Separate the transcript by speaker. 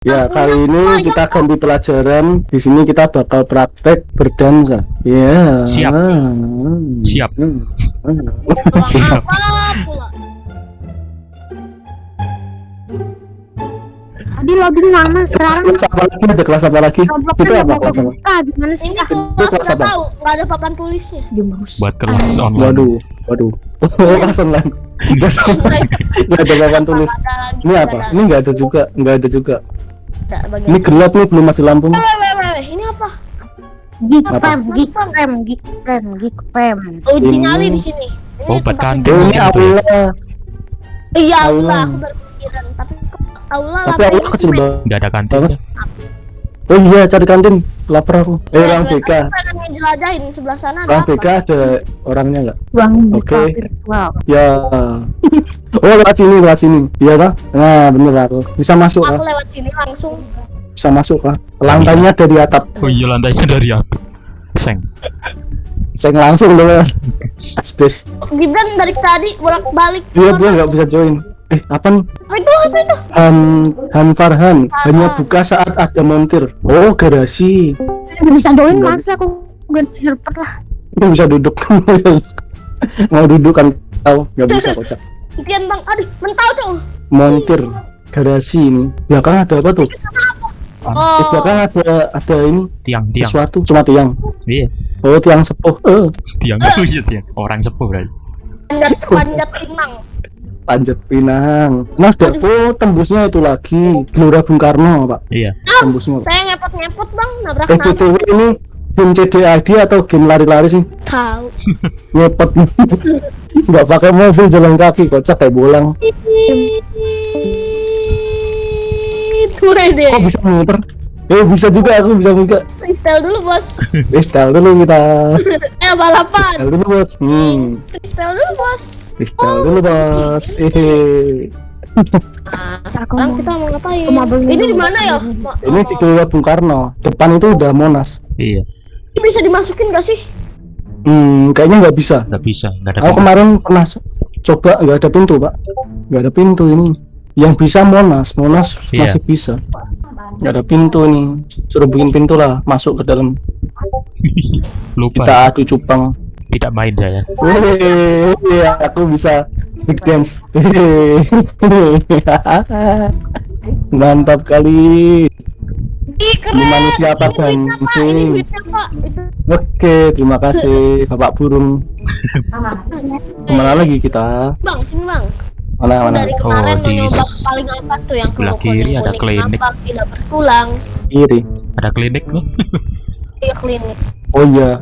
Speaker 1: Ya, kali ini kita ganti pelajaran. Di sini kita bakal praktek berdansa. Ya.
Speaker 2: Siap. Siap.
Speaker 3: Pulang apa pula?
Speaker 4: Tadi login mana sekarang?
Speaker 1: Kelas apa lagi? Ada kelas apa lagi? Itu apa kelas apa?
Speaker 4: Ah, gimana sih?
Speaker 3: Ini
Speaker 4: Ah,
Speaker 3: kelas
Speaker 1: apa?
Speaker 3: tahu, nggak ada papan tulisnya.
Speaker 2: Buat kelas online
Speaker 1: Waduh, waduh. Oh, kelas online. Nggak ada papan tulis. Ini apa? Ini nggak ada juga, nggak ada juga. Ini gelap nih, belum mati lampu.
Speaker 3: Weh, ini apa?
Speaker 4: Geek fam, geek fam, geek fam, geek fam.
Speaker 3: Uji
Speaker 1: Ini-
Speaker 3: nyali di sini. Ini
Speaker 2: Oh,
Speaker 3: tempat-
Speaker 2: kantin
Speaker 1: Oh, ini
Speaker 2: mungkin itu ya
Speaker 1: aula.
Speaker 3: Iya,
Speaker 1: Aula.
Speaker 3: Allah, aku baru kepikiran. Tapi aula
Speaker 1: Tapi aula kecil banget.
Speaker 2: nggak ada kantin.
Speaker 1: Oh iya, cari kantin. Lapar aku. Eh, orang BK.
Speaker 3: sebelah sana ada
Speaker 1: Orang? BK ada orangnya nggak?
Speaker 4: Ruang buka
Speaker 1: Oke.
Speaker 4: virtual.
Speaker 1: Ya. Oh, lewat sini, lewat sini. Iya kah? Nah, bener aku. Bisa masuk
Speaker 3: Aku lewat sini langsung.
Speaker 1: Bisa masuk kah? Lantainya dari atap.
Speaker 2: Oh iya lantainya dari apa? Seng.
Speaker 1: Saya langsung dulu. Asbes.
Speaker 3: Gibran dari tadi bolak-balik.
Speaker 1: Dia dia nggak bisa join. Eh, apa nih?
Speaker 3: Apa itu? Apa itu?
Speaker 1: Han Han Farhan hanya buka saat ada montir. Oh, garasi.
Speaker 4: Nggak bisa join
Speaker 1: Nggak
Speaker 4: masa aku ganti server lah.
Speaker 1: Bisa duduk. Mau duduk kan tahu nggak bisa kocak.
Speaker 3: Impian bang, aduh, mentau tuh.
Speaker 1: Montir garasi ini. Belakang ada apa tuh? Di
Speaker 3: Oh,
Speaker 1: belakang ada ada ini
Speaker 2: Tiang tiang.
Speaker 1: sesuatu cuma tiang.
Speaker 2: Iya.
Speaker 1: Oh, tiang sepuh. Eh,
Speaker 2: Tiang oh iya tiang. Orang sepuh berarti.
Speaker 3: panjat panjat pinang.
Speaker 1: Panjat Pinang. Nah, sudah oh tembusnya itu lagi. Gelora Bung Karno, Pak.
Speaker 2: Iya.
Speaker 1: Tembusnya. Pak.
Speaker 3: Saya ngepot-ngepot bang, nabrak
Speaker 1: Eh, ini game CDID atau game lari-lari sih?
Speaker 3: Tahu.
Speaker 1: Ngepet. Nggak pakai mobil jalan kaki, kocak kayak bolang. Kok bisa muter? Eh, bisa juga aku bisa juga.
Speaker 3: Freestyle dulu bos.
Speaker 1: Freestyle dulu kita.
Speaker 3: Eh balapan.
Speaker 1: Freestyle dulu, Bos. Hmm.
Speaker 3: Freestyle dulu bos.
Speaker 1: Freestyle dulu, Bos. Eh.
Speaker 3: Nah,
Speaker 4: Aku
Speaker 3: sekarang kita mau ngapain? Ini di mana ya?
Speaker 1: Ini di Gelora Bung Karno. Depan itu udah Monas.
Speaker 2: Iya.
Speaker 3: Ini bisa dimasukin gak sih?
Speaker 1: Hmm, kayaknya nggak bisa.
Speaker 2: Nggak bisa. Nggak ada.
Speaker 1: Aku
Speaker 2: pintu.
Speaker 1: kemarin pernah coba nggak ada pintu pak, nggak ada pintu ini. Yang bisa Monas, Monas
Speaker 2: Iya.
Speaker 1: masih bisa. Nggak ada pintu nih, suruh bikin pintu lah, masuk ke dalam.
Speaker 2: Lupa.
Speaker 1: Kita adu cupang.
Speaker 2: Tidak main saya.
Speaker 1: Iya, aku bisa big dance. Mantap kali.
Speaker 3: Keren.
Speaker 1: Ini manusia apa
Speaker 3: pak. Itu.
Speaker 1: Oke, terima kasih Bapak Burung. Ke mana lagi kita?
Speaker 3: Bang, sini bang.
Speaker 1: Mana mana?
Speaker 3: dari kemarin
Speaker 2: Oh, di
Speaker 3: paling atas tuh yang
Speaker 2: sebelah kiri ada klinik.
Speaker 3: nampak tidak bertulang.
Speaker 1: Kiri.
Speaker 2: Ada klinik loh.
Speaker 3: Iya klinik.
Speaker 1: Oh iya,